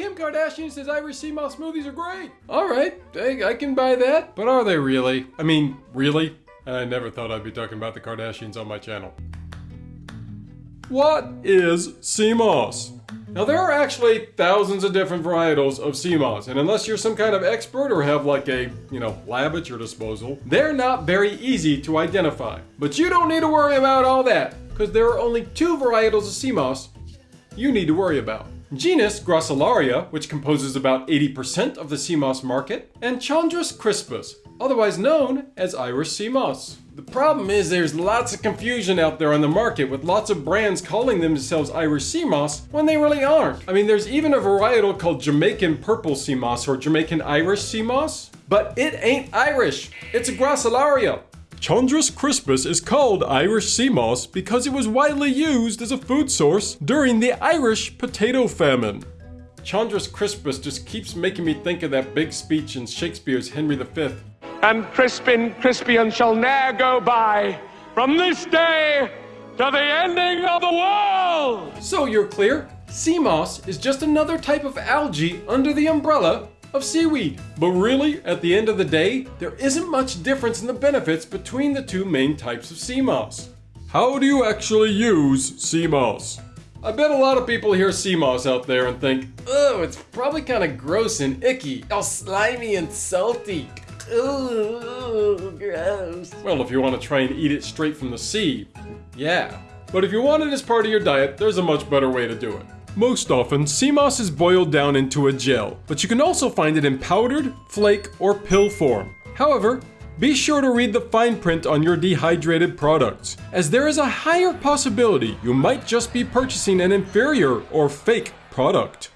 Kim Kardashian says Irish sea moss smoothies are great. Alright, I, I can buy that. But are they really? I mean, really? I never thought I'd be talking about the Kardashians on my channel. What is sea moss? Now there are actually thousands of different varietals of sea moss, and unless you're some kind of expert or have like a, you know, lab at your disposal, they're not very easy to identify. But you don't need to worry about all that, because there are only two varietals of sea moss you need to worry about. Genus Gracilaria, which composes about 80% of the sea moss market, and Chondrus crispus, otherwise known as Irish sea moss. The problem is there's lots of confusion out there on the market with lots of brands calling themselves Irish sea moss when they really aren't. I mean, there's even a varietal called Jamaican purple sea moss or Jamaican Irish sea moss, but it ain't Irish. It's a Gracilaria. Chondrus crispus is called Irish sea moss because it was widely used as a food source during the Irish potato famine. Chondrus crispus just keeps making me think of that big speech in Shakespeare's Henry V and Crispin Crispian shall ne'er go by from this day to the ending of the world! So you're clear? Sea moss is just another type of algae under the umbrella of seaweed. But really, at the end of the day, there isn't much difference in the benefits between the two main types of sea moss. How do you actually use sea moss? I bet a lot of people hear sea moss out there and think, oh, it's probably kind of gross and icky, all slimy and salty. Ooh, gross. Well, if you want to try and eat it straight from the sea, yeah. But if you want it as part of your diet, there's a much better way to do it. Most often, moss is boiled down into a gel, but you can also find it in powdered, flake, or pill form. However, be sure to read the fine print on your dehydrated products, as there is a higher possibility you might just be purchasing an inferior or fake product.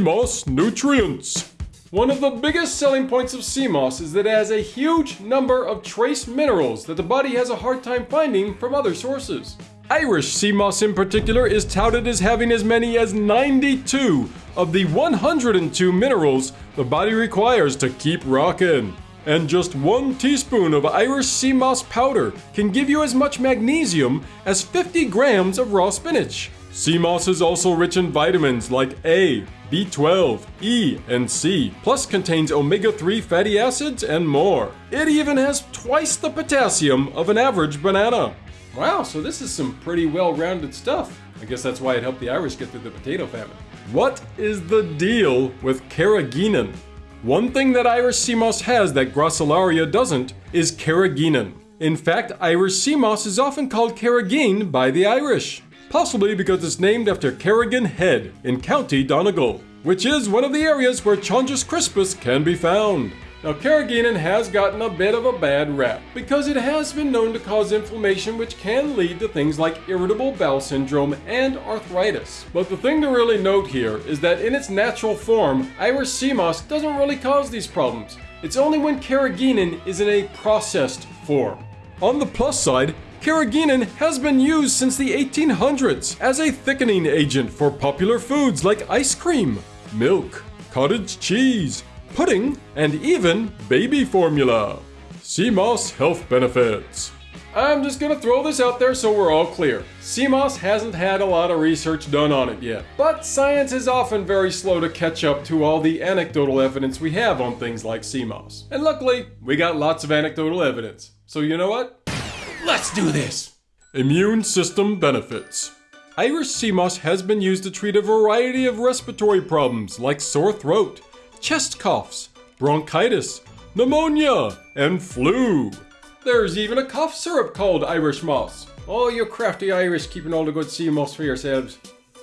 Moss nutrients. One of the biggest selling points of sea moss is that it has a huge number of trace minerals that the body has a hard time finding from other sources. Irish sea moss in particular is touted as having as many as 92 of the 102 minerals the body requires to keep rockin'. And just one teaspoon of Irish sea moss powder can give you as much magnesium as 50 grams of raw spinach. Sea moss is also rich in vitamins like A, B12, E, and C, plus contains omega-3 fatty acids and more. It even has twice the potassium of an average banana. Wow, so this is some pretty well-rounded stuff. I guess that's why it helped the Irish get through the potato famine. What is the deal with carrageenan? One thing that Irish sea moss has that Gracilaria doesn't is carrageenan. In fact, Irish sea moss is often called carrageen by the Irish possibly because it's named after Carrigan Head in County Donegal, which is one of the areas where Chondrus crispus can be found. Now, carrageenan has gotten a bit of a bad rap because it has been known to cause inflammation which can lead to things like irritable bowel syndrome and arthritis. But the thing to really note here is that in its natural form, Irish sea moss doesn't really cause these problems. It's only when carrageenan is in a processed form. On the plus side, Carrageenan has been used since the 1800s as a thickening agent for popular foods like ice cream, milk, cottage cheese, pudding, and even baby formula. Moss health benefits. I'm just gonna throw this out there so we're all clear. Moss hasn't had a lot of research done on it yet, but science is often very slow to catch up to all the anecdotal evidence we have on things like moss. And luckily, we got lots of anecdotal evidence. So you know what? Let's do this! Immune system benefits. Irish sea moss has been used to treat a variety of respiratory problems like sore throat, chest coughs, bronchitis, pneumonia, and flu. There's even a cough syrup called Irish moss. Oh, you crafty Irish keeping all the good sea moss for yourselves.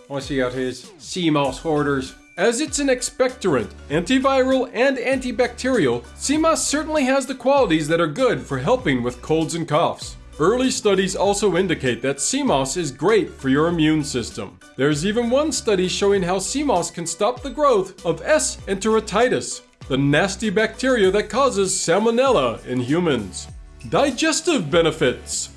I see how it is. Sea moss hoarders. As it's an expectorant, antiviral, and antibacterial, sea moss certainly has the qualities that are good for helping with colds and coughs. Early studies also indicate that moss is great for your immune system. There's even one study showing how moss can stop the growth of S. enteritis, the nasty bacteria that causes salmonella in humans. Digestive benefits.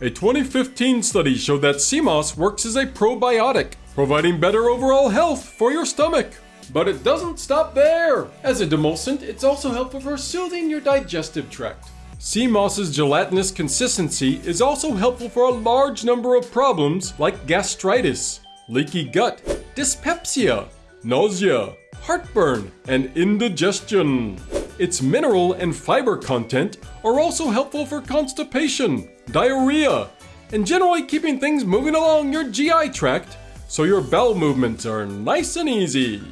A 2015 study showed that moss works as a probiotic, providing better overall health for your stomach. But it doesn't stop there! As a demulcent, it's also helpful for soothing your digestive tract. Sea moss's gelatinous consistency is also helpful for a large number of problems like gastritis, leaky gut, dyspepsia, nausea, heartburn and indigestion. Its mineral and fiber content are also helpful for constipation, diarrhea, and generally keeping things moving along your GI tract so your bowel movements are nice and easy.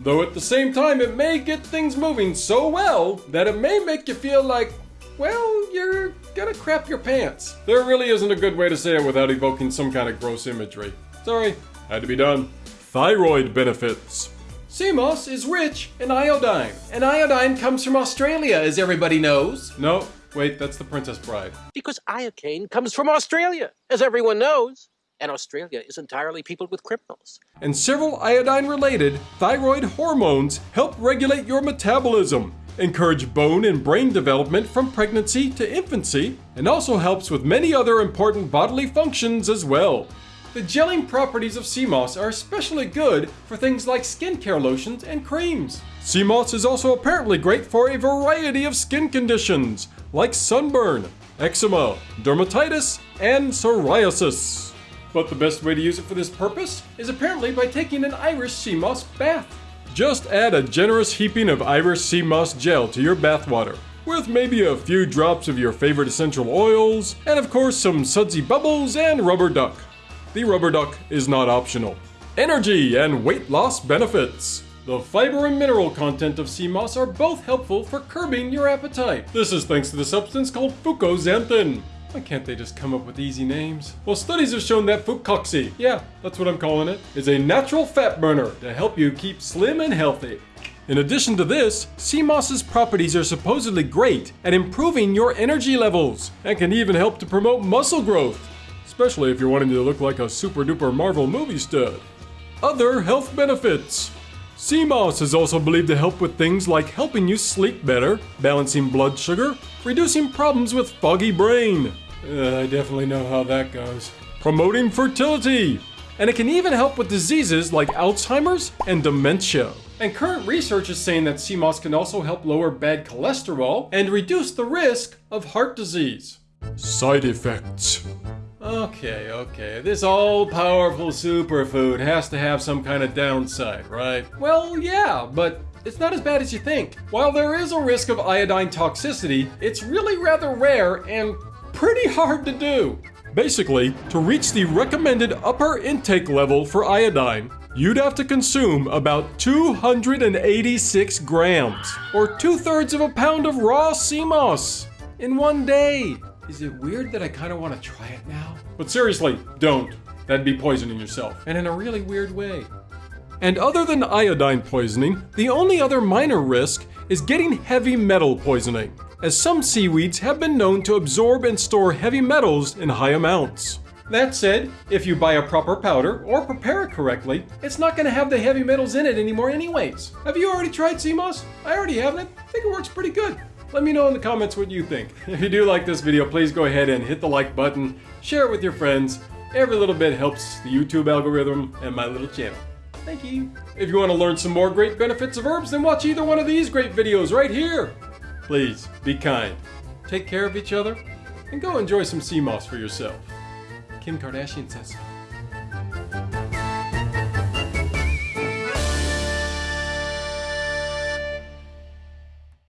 Though at the same time, it may get things moving so well that it may make you feel like, well, you're gonna crap your pants. There really isn't a good way to say it without evoking some kind of gross imagery. Sorry, had to be done. Thyroid benefits. Sea moss is rich in iodine, and iodine comes from Australia, as everybody knows. No, wait, that's the Princess Bride. Because iocane comes from Australia, as everyone knows. And Australia is entirely peopled with criminals. And several iodine related thyroid hormones help regulate your metabolism, encourage bone and brain development from pregnancy to infancy, and also helps with many other important bodily functions as well. The gelling properties of sea moss are especially good for things like skincare lotions and creams. Sea moss is also apparently great for a variety of skin conditions like sunburn, eczema, dermatitis, and psoriasis. But the best way to use it for this purpose is apparently by taking an Irish sea moss bath. Just add a generous heaping of Irish sea moss gel to your bathwater, with maybe a few drops of your favorite essential oils, and of course some sudsy bubbles and rubber duck. The rubber duck is not optional. Energy and weight loss benefits. The fiber and mineral content of sea moss are both helpful for curbing your appetite. This is thanks to the substance called fucoxanthin. Why can't they just come up with easy names? Well, studies have shown that fucoxy, yeah, that's what I'm calling it, is a natural fat burner to help you keep slim and healthy. In addition to this, sea moss's properties are supposedly great at improving your energy levels and can even help to promote muscle growth, especially if you're wanting to look like a super duper Marvel movie stud. Other health benefits. Sea moss is also believed to help with things like helping you sleep better, balancing blood sugar, reducing problems with foggy brain. Uh, I definitely know how that goes. Promoting fertility. And it can even help with diseases like Alzheimer's and dementia. And current research is saying that sea moss can also help lower bad cholesterol and reduce the risk of heart disease. Side effects. Okay, okay. This all powerful superfood has to have some kind of downside, right? Well, yeah, but it's not as bad as you think. While there is a risk of iodine toxicity, it's really rather rare and pretty hard to do. Basically, to reach the recommended upper intake level for iodine, you'd have to consume about 286 grams, or two thirds of a pound of raw sea moss, in one day. Is it weird that I kind of want to try it now? But seriously, don't. That'd be poisoning yourself, and in a really weird way. And other than iodine poisoning, the only other minor risk is getting heavy metal poisoning, as some seaweeds have been known to absorb and store heavy metals in high amounts. That said, if you buy a proper powder or prepare it correctly, it's not going to have the heavy metals in it anymore anyways. Have you already tried sea moss? I already have it. I think it works pretty good. Let me know in the comments what you think. If you do like this video, please go ahead and hit the like button, share it with your friends. Every little bit helps the YouTube algorithm and my little channel. Thank you. If you want to learn some more great benefits of herbs, then watch either one of these great videos right here. Please, be kind, take care of each other, and go enjoy some sea moss for yourself. Kim Kardashian says.